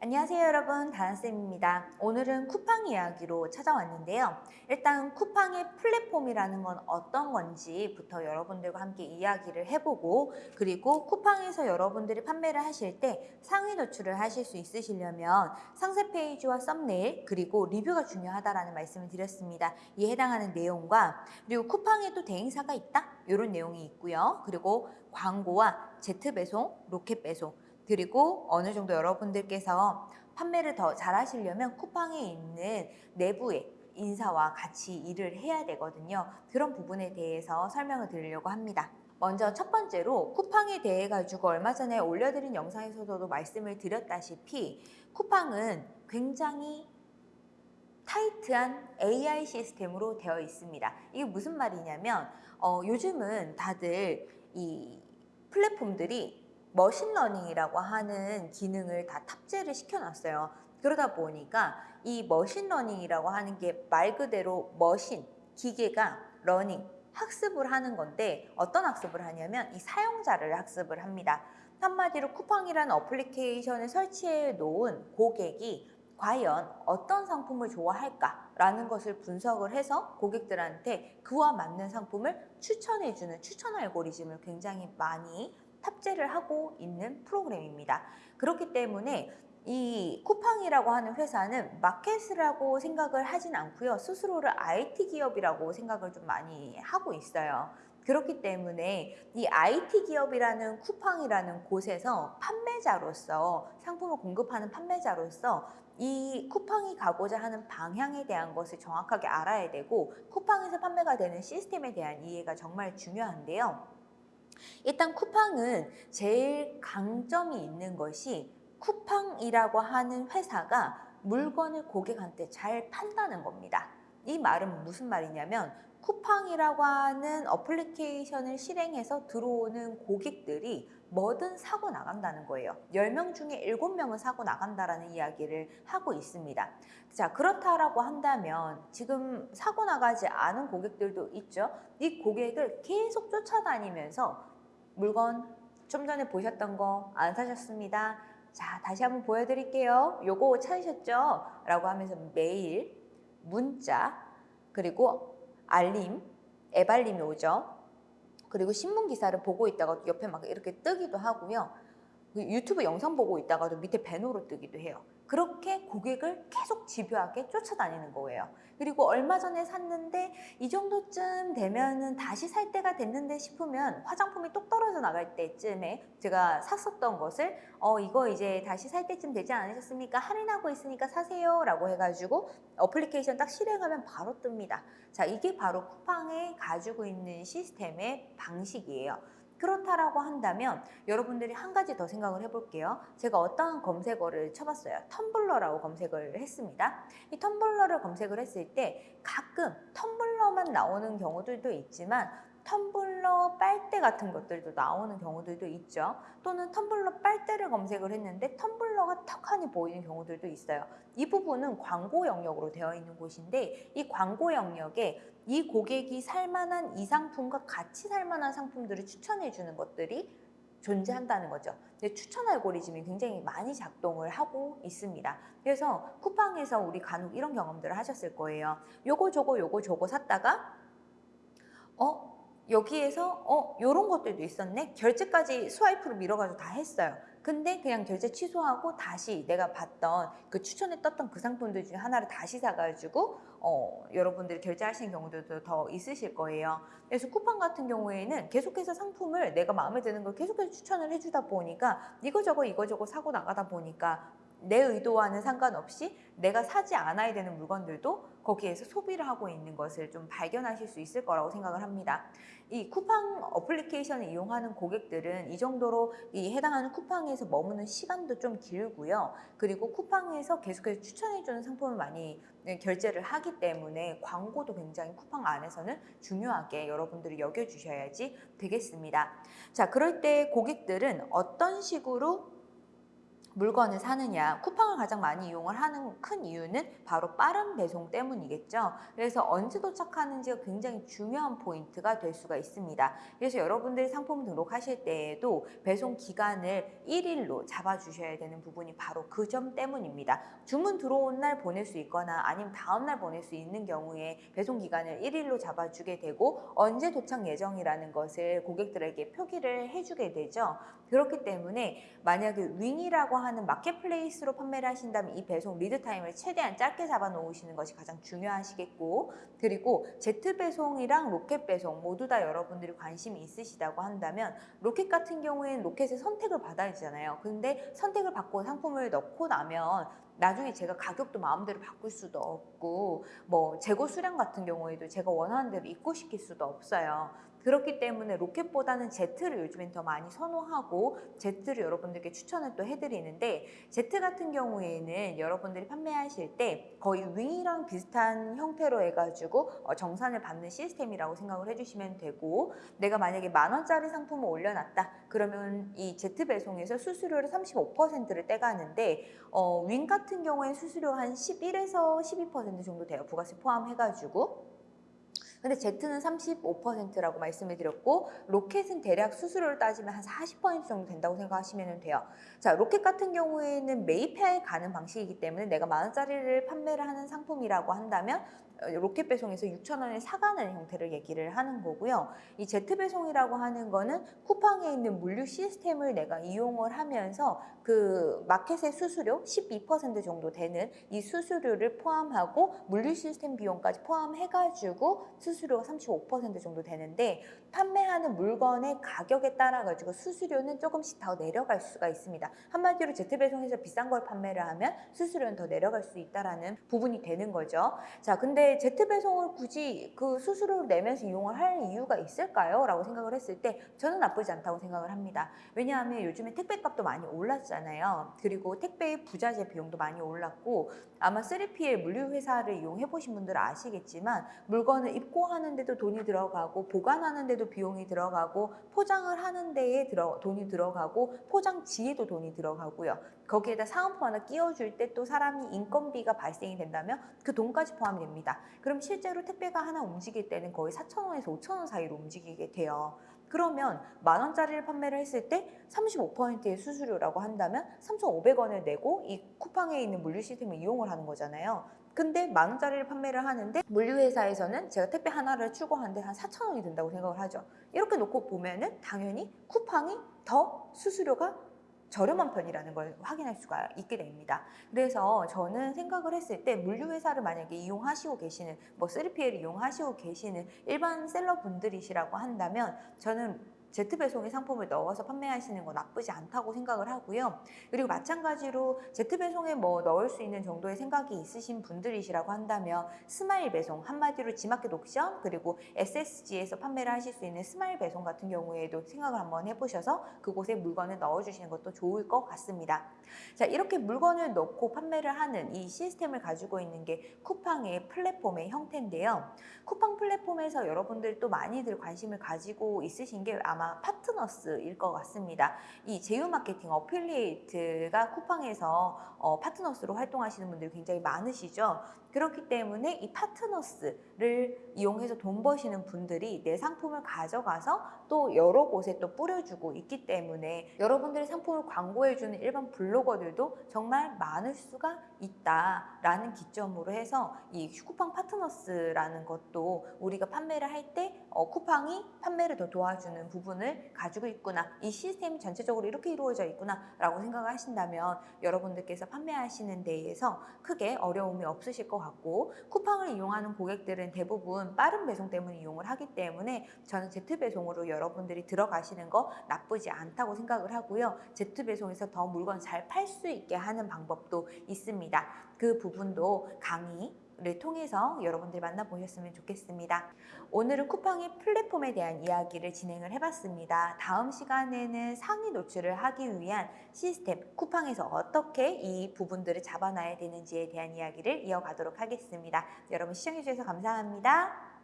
안녕하세요 여러분. 다은쌤입니다. 오늘은 쿠팡 이야기로 찾아왔는데요. 일단 쿠팡의 플랫폼이라는 건 어떤 건지부터 여러분들과 함께 이야기를 해보고 그리고 쿠팡에서 여러분들이 판매를 하실 때 상위 노출을 하실 수 있으시려면 상세 페이지와 썸네일 그리고 리뷰가 중요하다라는 말씀을 드렸습니다. 이에 해당하는 내용과 그리고 쿠팡에 도 대행사가 있다? 이런 내용이 있고요. 그리고 광고와 제트 배송, 로켓 배송 그리고 어느 정도 여러분들께서 판매를 더 잘 하시려면 쿠팡에 있는 내부의 인사와 같이 일을 해야 되거든요. 그런 부분에 대해서 설명을 드리려고 합니다. 먼저 첫 번째로 쿠팡에 대해 가지고 얼마 전에 올려드린 영상에서도 말씀을 드렸다시피 쿠팡은 굉장히 타이트한 AI 시스템으로 되어 있습니다. 이게 무슨 말이냐면 어, 요즘은 다들 이 플랫폼들이 machine learning이라고 하는 기능을 다 탑재를 시켜놨어요. 그러다 보니까 이 machine learning이라고 하는 게 말 그대로 machine, 기계가 learning, 학습을 하는 건데 어떤 학습을 하냐면 이 사용자를 학습을 합니다. 한마디로 쿠팡이라는 어플리케이션을 설치해 놓은 고객이 과연 어떤 상품을 좋아할까라는 것을 분석을 해서 고객들한테 그와 맞는 상품을 추천해주는 추천 알고리즘을 굉장히 많이 탑재를 하고 있는 프로그램입니다. 그렇기 때문에 이 쿠팡이라고 하는 회사는 마켓이라고 생각을 하진 않고요. 스스로를 IT 기업이라고 생각을 좀 많이 하고 있어요. 그렇기 때문에 이 IT 기업이라는 쿠팡이라는 곳에서 판매자로서 상품을 공급하는 판매자로서 이 쿠팡이 가고자 하는 방향에 대한 것을 정확하게 알아야 되고 쿠팡에서 판매가 되는 시스템에 대한 이해가 정말 중요한데요. 일단 쿠팡은 제일 강점이 있는 것이 쿠팡이라고 하는 회사가 물건을 고객한테 잘 판다는 겁니다. 이 말은 무슨 말이냐면 쿠팡이라고 하는 어플리케이션을 실행해서 들어오는 고객들이 뭐든 사고 나간다는 거예요. 10명 중에 7명은 사고 나간다라는 이야기를 하고 있습니다. 자, 그렇다라고 한다면 지금 사고 나가지 않은 고객들도 있죠. 이 고객을 계속 쫓아다니면서 물건 좀 전에 보셨던 거 안 사셨습니다. 자, 다시 한번 보여드릴게요. 요거 찾으셨죠? 라고 하면서 메일, 문자, 그리고 알림, 앱알림이 오죠. 그리고 신문 기사를 보고 있다가 옆에 막 이렇게 뜨기도 하고요. 그 유튜브 영상 보고 있다가도 밑에 배너로 뜨기도 해요. 그렇게 고객을 계속 집요하게 쫓아다니는 거예요. 그리고 얼마 전에 샀는데 이 정도쯤 되면은 다시 살 때가 됐는데 싶으면 화장품이 똑 떨어져 나갈 때쯤에 제가 샀었던 것을 어 이거 이제 다시 살 때쯤 되지 않으셨습니까? 할인하고 있으니까 사세요 라고 해가지고 어플리케이션 딱 실행하면 바로 뜹니다. 자 이게 바로 쿠팡에 가지고 있는 시스템의 방식이에요. 그렇다라고 한다면 여러분들이 한 가지 더 생각을 해볼게요. 제가 어떠한 검색어를 쳐봤어요. 텀블러라고 검색을 했습니다. 이 텀블러를 검색을 했을 때 가끔 텀블러만 나오는 경우들도 있지만 텀블러 빨대 같은 것들도 나오는 경우들도 있죠. 또는 텀블러 빨대를 검색을 했는데 텀블러가 턱하니 보이는 경우들도 있어요. 이 부분은 광고 영역으로 되어 있는 곳인데 이 광고 영역에 이 고객이 살만한 이 상품과 같이 살만한 상품들을 추천해 주는 것들이 존재한다는 거죠. 근데 추천 알고리즘이 굉장히 많이 작동을 하고 있습니다. 그래서 쿠팡에서 우리 간혹 이런 경험들을 하셨을 거예요. 요거 저거 요거 저거 샀다가 어? 여기에서 어? 요런 것들도 있었네? 결제까지 스와이프로 밀어가지고 다 했어요. 근데 그냥 결제 취소하고 다시 내가 봤던 그 추천에 떴던 그 상품들 중에 하나를 다시 사가지고 어, 여러분들이 결제하시는 경우들도 더 있으실 거예요. 그래서 쿠팡 같은 경우에는 계속해서 상품을 내가 마음에 드는 걸 계속해서 추천을 해주다 보니까 이거저거 이거저거 사고 나가다 보니까 내 의도와는 상관없이 내가 사지 않아야 되는 물건들도 거기에서 소비를 하고 있는 것을 좀 발견하실 수 있을 거라고 생각을 합니다. 이 쿠팡 어플리케이션을 이용하는 고객들은 이 정도로 이 해당하는 쿠팡에서 머무는 시간도 좀 길고요. 그리고 쿠팡에서 계속해서 추천해주는 상품을 많이 결제를 하기 때문에 광고도 굉장히 쿠팡 안에서는 중요하게 여러분들이 여겨주셔야지 되겠습니다. 자, 그럴 때 고객들은 어떤 식으로 물건을 사느냐 쿠팡을 가장 많이 이용을 하는 큰 이유는 바로 빠른 배송 때문이겠죠. 그래서 언제 도착하는지가 굉장히 중요한 포인트가 될 수가 있습니다. 그래서 여러분들이 상품 등록하실 때에도 배송 기간을 1일로 잡아주셔야 되는 부분이 바로 그 점 때문입니다. 주문 들어온 날 보낼 수 있거나 아니면 다음 날 보낼 수 있는 경우에 배송 기간을 1일로 잡아주게 되고 언제 도착 예정이라는 것을 고객들에게 표기를 해주게 되죠 그렇기 때문에 만약에 윙이라고 하는 marketplace로 판매를 하신다면 이 배송 lead time을 최대한 짧게 잡아 놓으시는 것이 가장 중요하시겠고 그리고 제트 배송이랑 로켓 배송 모두 다 여러분들이 관심이 있으시다고 한다면 로켓 같은 경우에는 로켓의 선택을 받아야 되잖아요. 근데 선택을 받고 상품을 넣고 나면 나중에 제가 가격도 마음대로 바꿀 수도 없고 뭐 재고 수량 같은 경우에도 제가 원하는 대로 입고 시킬 수도 없어요. 그렇기 때문에 로켓보다는 제트를 요즘엔 더 많이 선호하고 제트를 여러분들께 추천을 또 해드리는데 제트 같은 경우에는 여러분들이 판매하실 때 거의 윙이랑 비슷한 형태로 해가지고 어, 정산을 받는 시스템이라고 생각을 해주시면 되고 내가 만약에 만 원짜리 상품을 올려놨다. 그러면 이 제트 배송에서 수수료를 35%를 떼가는데 어, 윙 같은 경우에 수수료 한 11에서 12% 정도 돼요. 부가세 포함해가지고 근데 제트는 35%라고 말씀을 드렸고 로켓은 대략 수수료를 따지면 한 40% 정도 된다고 생각하시면 돼요. 자, 로켓 같은 경우에는 매입해 가는 방식이기 때문에 내가 만 원짜리를 판매를 하는 상품이라고 한다면 어, 로켓 배송에서 6천 원에 사가는 형태를 얘기를 하는 거고요. 이 제트 배송이라고 하는 거는 쿠팡에 있는 물류 시스템을 내가 이용을 하면서 그 마켓의 수수료 12% 정도 되는 이 수수료를 포함하고 물류 시스템 비용까지 포함해가지고 수수료가 35% 정도 되는데 판매하는 물건의 가격에 따라 가지고 수수료는 조금씩 더 내려갈 수가 있습니다. 한마디로 제트 배송에서 비싼 걸 판매를 하면 수수료는 더 내려갈 수 있다라는 부분이 되는 거죠. 자, 근데 제트 배송을 굳이 그 수수료를 내면서 이용을 할 이유가 있을까요? 라고 생각을 했을 때 저는 나쁘지 않다고 생각을 합니다. 왜냐하면 요즘에 택배값도 많이 올랐잖아요. 그리고 택배의 부자재 비용도 많이 올랐고 아마 3PL 물류회사를 이용해 보신 분들은 아시겠지만 물건을 입고하는데도 돈이 들어가고 보관하는데도 비용이 들어가고 포장을 하는 데에 들어, 돈이 들어가고 포장지에도 돈이 들어가고요. 거기에다 사은품 하나 끼워줄 때 또 사람이 인건비가 발생이 된다면 그 돈까지 포함이 됩니다. 그럼 실제로 택배가 하나 움직일 때는 거의 4,000원에서 5,000원 사이로 움직이게 돼요. 그러면 만 원짜리를 판매를 했을 때 35%의 수수료라고 한다면 3,500원을 내고 이 쿠팡에 있는 물류 시스템을 이용을 하는 거잖아요. 근데 만 원짜리를 판매를 하는데 물류회사에서는 제가 택배 하나를 출고하는데 한 4천 원이 든다고 생각을 하죠. 이렇게 놓고 보면은 당연히 쿠팡이 더 수수료가 저렴한 편이라는 걸 확인할 수가 있게 됩니다. 그래서 저는 생각을 했을 때 물류회사를 만약에 이용하시고 계시는 뭐 3PL을 이용하시고 계시는 일반 seller분들이시라고 한다면 저는 제트 배송의 상품을 넣어서 판매하시는 건 나쁘지 않다고 생각을 하고요. 그리고 마찬가지로 제트 배송에 뭐 넣을 수 있는 정도의 생각이 있으신 분들이시라고 한다면 스마일 배송, 한마디로 지마켓 옥션 그리고 SSG에서 판매를 하실 수 있는 스마일 배송 같은 경우에도 생각을 한번 해보셔서 그곳에 물건을 넣어주시는 것도 좋을 것 같습니다. 자 이렇게 물건을 넣고 판매를 하는 이 시스템을 가지고 있는 게 쿠팡의 플랫폼의 형태인데요. 쿠팡 플랫폼에서 여러분들 또 많이들 관심을 가지고 있으신 게 아마 파트너스일 것 같습니다. 이 제휴 마케팅 어필리에이트가 쿠팡에서 어, 파트너스로 활동하시는 분들이 굉장히 많으시죠. 그렇기 때문에 이 파트너스를 이용해서 돈 버시는 분들이 내 상품을 가져가서 또 여러 곳에 또 뿌려주고 있기 때문에 여러분들의 상품을 광고해주는 일반 블로거들도 정말 많을 수가 있다라는 기점으로 해서 이 쿠팡 파트너스라는 것도 우리가 판매를 할때 어, 쿠팡이 판매를 더 도와주는 부분을 가지고 있구나 이 시스템 전체적으로 이렇게 이루어져 있구나 라고 생각을 하신다면 여러분들께서 판매하시는 데에서 크게 어려움이 없으실 것 같고 쿠팡을 이용하는 고객들은 대부분 빠른 배송 때문에 이용을 하기 때문에 저는 제트 배송으로 여러분들이 들어가시는 거 나쁘지 않다고 생각을 하고요. 제트 배송에서 더 물건 잘 팔 수 있게 하는 방법도 있습니다. 그 부분도 강의 를 통해서 여러분들 만나보셨으면 좋겠습니다. 오늘은 쿠팡의 플랫폼에 대한 이야기를 진행을 해봤습니다. 다음 시간에는 상위 노출을 하기 위한 시스템, 쿠팡에서 어떻게 이 부분들을 잡아놔야 되는지에 대한 이야기를 이어가도록 하겠습니다. 여러분 시청해주셔서 감사합니다.